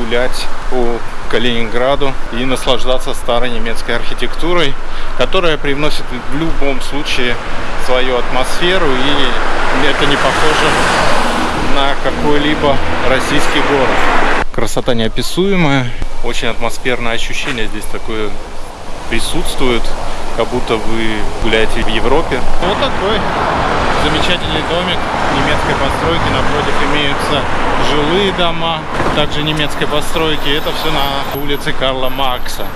гулять по Калининграду и наслаждаться старой немецкой архитектурой, которая привносит в любом случае свою атмосферу и это не похоже на какой-либо российский город. Красота неописуемая, очень атмосферное ощущение здесь такое присутствует, как будто вы гуляете в Европе. Вот такой замечательный домик немецкой постройки. Напротив имеются жилые дома, также немецкой постройки. Это все на улице Карла Маркса.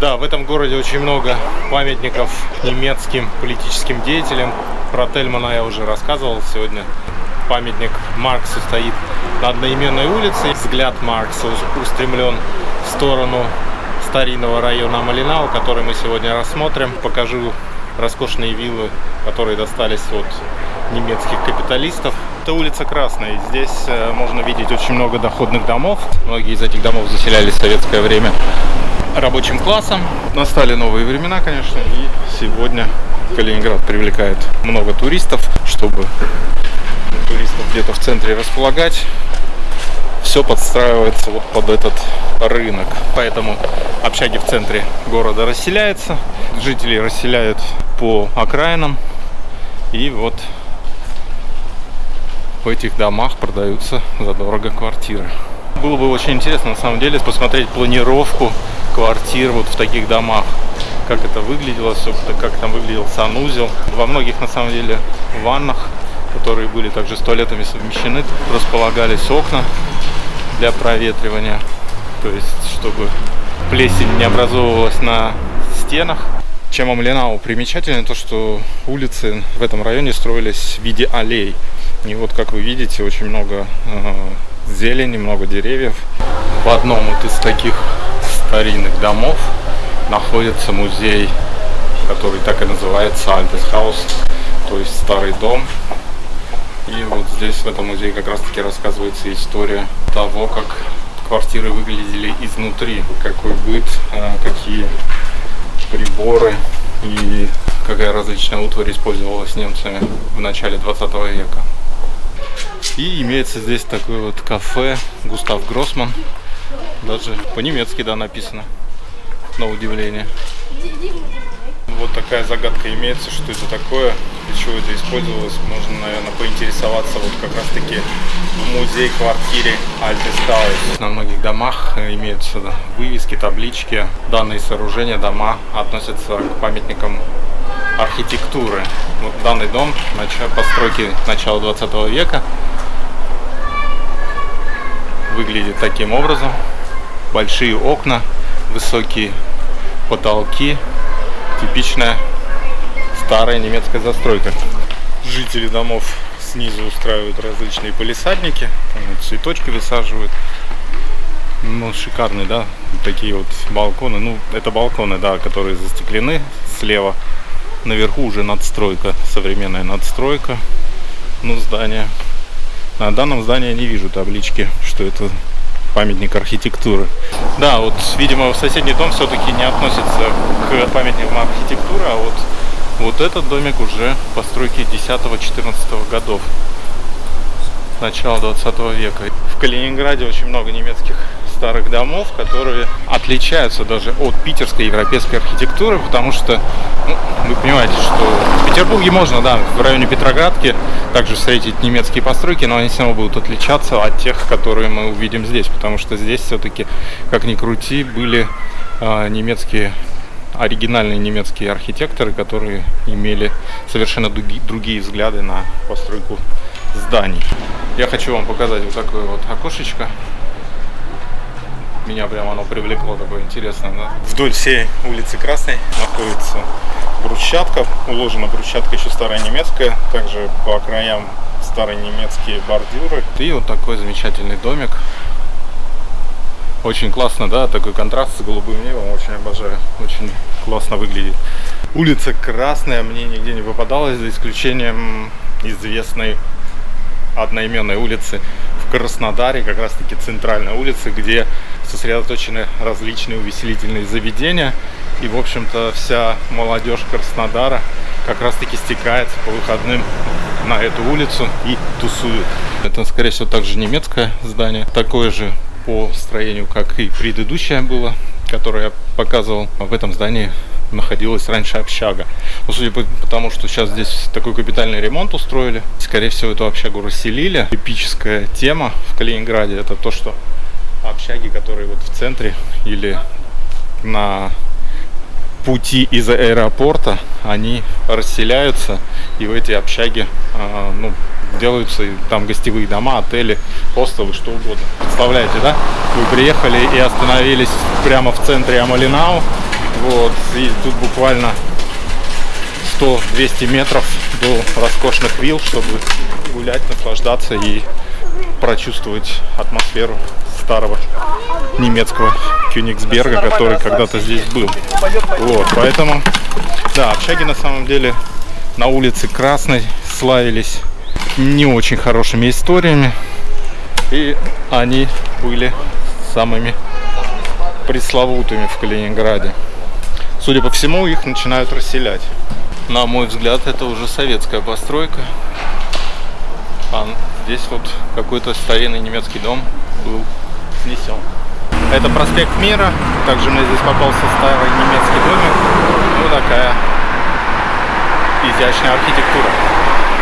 Да, в этом городе очень много памятников немецким политическим деятелям. Про Тельмана я уже рассказывал сегодня. Памятник Марксу стоит на одноименной улице. Взгляд Маркса устремлен в сторону старинного района Малинау, который мы сегодня рассмотрим. Покажу роскошные виллы, которые достались от немецких капиталистов. Это улица Красная. Здесь э, можно видеть очень много доходных домов. Многие из этих домов заселялись в советское время рабочим классом. Настали новые времена, конечно, и сегодня Калининград привлекает много туристов, чтобы туристов где-то в центре располагать. Все подстраивается вот под этот рынок. Поэтому общаги в центре города расселяются. Жители расселяют по окраинам. И вот в этих домах продаются задорого квартиры. Было бы очень интересно на самом деле посмотреть планировку квартир вот в таких домах. Как это выглядело, собственно, как там выглядел санузел. Во многих на самом деле ваннах, которые были также с туалетами совмещены, располагались окна для проветривания. То есть, чтобы плесень не образовывалась на стенах. Чем Амлинау примечательно, то что улицы в этом районе строились в виде аллей. И вот, как вы видите, очень много э, зелени, много деревьев. В одном вот из таких старинных домов находится музей, который так и называется Haus, то есть старый дом. И вот здесь в этом музее как раз таки рассказывается история того, как квартиры выглядели изнутри, какой быт, э, какие приборы и какая различная утварь использовалась немцами в начале 20 века. И имеется здесь такое вот кафе Густав Гроссман. Даже по-немецки, да, написано. На удивление. Вот такая загадка имеется, что это такое, для чего это использовалось. Можно, наверное, поинтересоваться вот как раз таки в музей-квартире Альтестаус. На многих домах имеются вывески, таблички. Данные сооружения, дома относятся к памятникам архитектуры. Вот данный дом постройки начала 20 века выглядит таким образом. Большие окна, высокие потолки, типичная старая немецкая застройка. Жители домов снизу устраивают различные полисадники, цветочки высаживают. Ну, шикарные, да, такие вот балконы. Ну, это балконы, да, которые застеклены слева. Наверху уже надстройка, современная надстройка. Ну, здание на данном здании я не вижу таблички, что это памятник архитектуры. Да, вот, видимо, в соседний дом все-таки не относится к памятникам архитектуры, а вот, вот этот домик уже постройки 10-14 годов, начала 20 века. В Калининграде очень много немецких старых домов, которые отличаются даже от питерской европейской архитектуры, потому что, ну, вы понимаете, что в Петербурге можно, да, в районе Петроградки также встретить немецкие постройки, но они все равно будут отличаться от тех, которые мы увидим здесь, потому что здесь все-таки, как ни крути, были э, немецкие оригинальные немецкие архитекторы, которые имели совершенно другие взгляды на постройку зданий. Я хочу вам показать вот такое вот окошечко меня прям оно привлекло, такое интересное. Да? Вдоль всей улицы Красной находится брусчатка, уложена брусчатка еще старая немецкая, также по краям старые немецкие бордюры. И вот такой замечательный домик. Очень классно, да, такой контраст с голубым небом, очень обожаю, очень классно выглядит. Улица Красная мне нигде не попадалась, за исключением известной одноименной улицы в Краснодаре, как раз таки центральной улицы, где сосредоточены различные увеселительные заведения. И, в общем-то, вся молодежь Краснодара как раз-таки стекается по выходным на эту улицу и тусует. Это, скорее всего, также немецкое здание. Такое же по строению, как и предыдущее было, которое я показывал. В этом здании находилась раньше общага. Но судя по тому, что сейчас здесь такой капитальный ремонт устроили, скорее всего, эту общагу расселили. Эпическая тема в Калининграде это то, что общаги, которые вот в центре или на пути из аэропорта, они расселяются и в эти общаги э, ну, делаются там гостевые дома, отели, хостелы, что угодно. Представляете, да? Вы приехали и остановились прямо в центре Амалинау, вот, и тут буквально 100-200 метров до роскошных вилл, чтобы гулять, наслаждаться и прочувствовать атмосферу старого немецкого Кёнигсберга, который когда-то здесь был. Вот, поэтому, да, общаги на самом деле на улице Красной славились не очень хорошими историями. И они были самыми пресловутыми в Калининграде. Судя по всему, их начинают расселять. На мой взгляд, это уже советская постройка. А здесь вот какой-то старинный немецкий дом был снесен. Это проспект Мира. Также мне здесь попался старый немецкий домик. Ну, такая изящная архитектура.